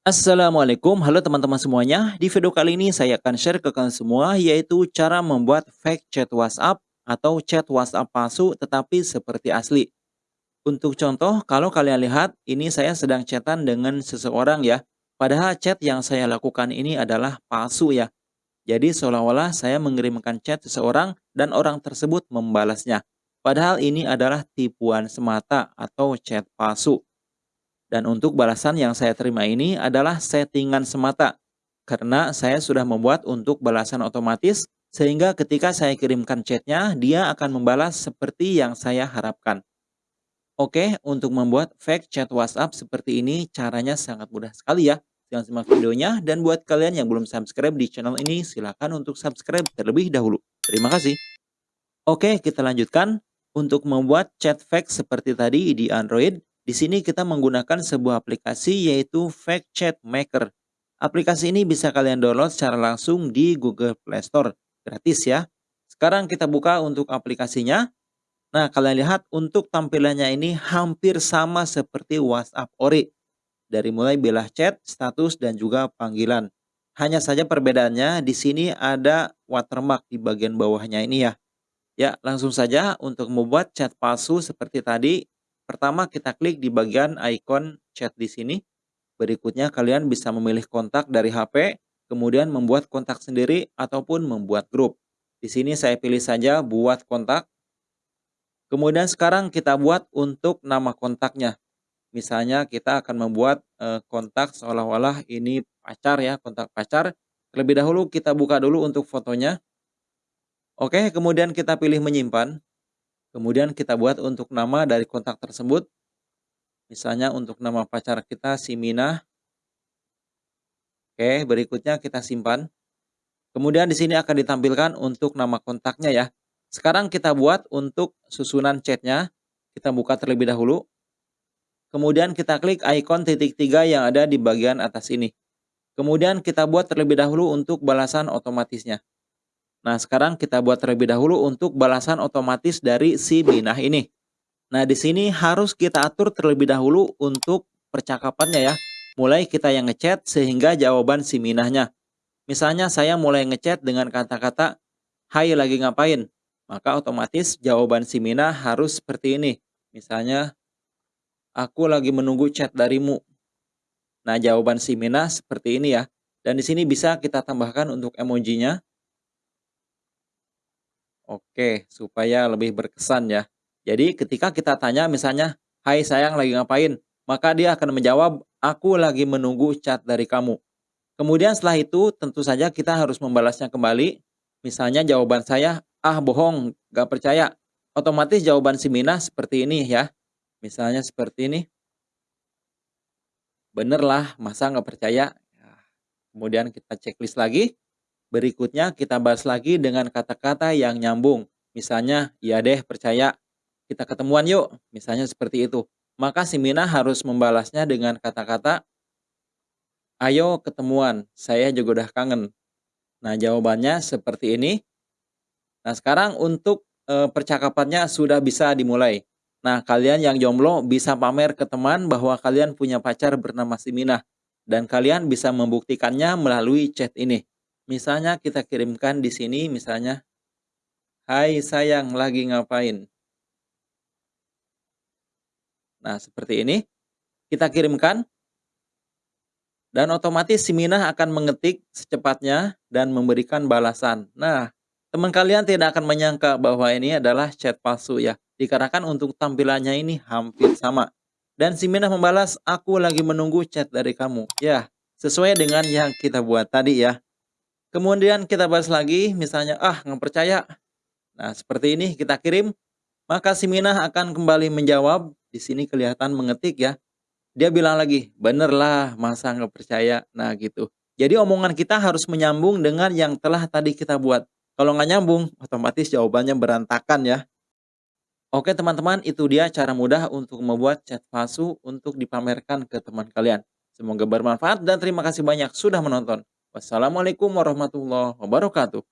Assalamualaikum, halo teman-teman semuanya. Di video kali ini saya akan share ke kalian semua yaitu cara membuat fake chat WhatsApp atau chat WhatsApp palsu tetapi seperti asli. Untuk contoh, kalau kalian lihat ini saya sedang chatan dengan seseorang ya. Padahal chat yang saya lakukan ini adalah palsu ya. Jadi seolah-olah saya mengirimkan chat seseorang dan orang tersebut membalasnya. Padahal ini adalah tipuan semata atau chat palsu. Dan untuk balasan yang saya terima ini adalah settingan semata. Karena saya sudah membuat untuk balasan otomatis, sehingga ketika saya kirimkan chatnya, dia akan membalas seperti yang saya harapkan. Oke, untuk membuat fake chat WhatsApp seperti ini, caranya sangat mudah sekali ya. Jangan simak videonya, dan buat kalian yang belum subscribe di channel ini, silakan untuk subscribe terlebih dahulu. Terima kasih. Oke, kita lanjutkan. Untuk membuat chat fake seperti tadi di Android, di sini kita menggunakan sebuah aplikasi yaitu Fake Chat Maker. Aplikasi ini bisa kalian download secara langsung di Google Play Store. Gratis ya. Sekarang kita buka untuk aplikasinya. Nah, kalian lihat untuk tampilannya ini hampir sama seperti WhatsApp Ori. Dari mulai belah chat, status, dan juga panggilan. Hanya saja perbedaannya di sini ada watermark di bagian bawahnya ini ya. Ya, langsung saja untuk membuat chat palsu seperti tadi, Pertama kita klik di bagian icon chat di sini. Berikutnya kalian bisa memilih kontak dari HP, kemudian membuat kontak sendiri ataupun membuat grup. Di sini saya pilih saja buat kontak. Kemudian sekarang kita buat untuk nama kontaknya. Misalnya kita akan membuat e, kontak seolah-olah ini pacar ya, kontak pacar. Terlebih dahulu kita buka dulu untuk fotonya. Oke, kemudian kita pilih menyimpan. Kemudian kita buat untuk nama dari kontak tersebut. Misalnya untuk nama pacar kita si Mina. Oke, berikutnya kita simpan. Kemudian di sini akan ditampilkan untuk nama kontaknya ya. Sekarang kita buat untuk susunan chatnya. Kita buka terlebih dahulu. Kemudian kita klik ikon titik tiga yang ada di bagian atas ini. Kemudian kita buat terlebih dahulu untuk balasan otomatisnya. Nah, sekarang kita buat terlebih dahulu untuk balasan otomatis dari si Minah ini. Nah, di sini harus kita atur terlebih dahulu untuk percakapannya ya. Mulai kita yang ngechat sehingga jawaban si Minahnya. Misalnya saya mulai ngechat dengan kata-kata, Hai lagi ngapain? Maka otomatis jawaban si Minah harus seperti ini. Misalnya, aku lagi menunggu chat darimu. Nah, jawaban si Minah seperti ini ya. Dan di sini bisa kita tambahkan untuk emojinya. Oke, supaya lebih berkesan ya. Jadi ketika kita tanya misalnya, Hai sayang lagi ngapain? Maka dia akan menjawab, aku lagi menunggu chat dari kamu. Kemudian setelah itu tentu saja kita harus membalasnya kembali. Misalnya jawaban saya, ah bohong, gak percaya. Otomatis jawaban si Mina seperti ini ya. Misalnya seperti ini. Bener lah, masa gak percaya? Ya, kemudian kita checklist lagi. Berikutnya kita bahas lagi dengan kata-kata yang nyambung. Misalnya, ya deh percaya, kita ketemuan yuk. Misalnya seperti itu. Maka si Mina harus membalasnya dengan kata-kata, ayo ketemuan, saya juga udah kangen. Nah jawabannya seperti ini. Nah sekarang untuk e, percakapannya sudah bisa dimulai. Nah kalian yang jomblo bisa pamer ke teman bahwa kalian punya pacar bernama si Mina. Dan kalian bisa membuktikannya melalui chat ini. Misalnya kita kirimkan di sini misalnya, Hai sayang lagi ngapain? Nah seperti ini, kita kirimkan, dan otomatis si Minah akan mengetik secepatnya dan memberikan balasan. Nah, teman kalian tidak akan menyangka bahwa ini adalah chat palsu ya, dikarenakan untuk tampilannya ini hampir sama. Dan si Minah membalas, aku lagi menunggu chat dari kamu. Ya, sesuai dengan yang kita buat tadi ya. Kemudian kita bahas lagi, misalnya, ah nggak percaya. Nah, seperti ini kita kirim, maka si Minah akan kembali menjawab. Di sini kelihatan mengetik ya. Dia bilang lagi, bener lah, masa nggak percaya. Nah, gitu. Jadi omongan kita harus menyambung dengan yang telah tadi kita buat. Kalau nggak nyambung, otomatis jawabannya berantakan ya. Oke teman-teman, itu dia cara mudah untuk membuat chat palsu untuk dipamerkan ke teman kalian. Semoga bermanfaat dan terima kasih banyak sudah menonton. Wassalamualaikum warahmatullahi wabarakatuh.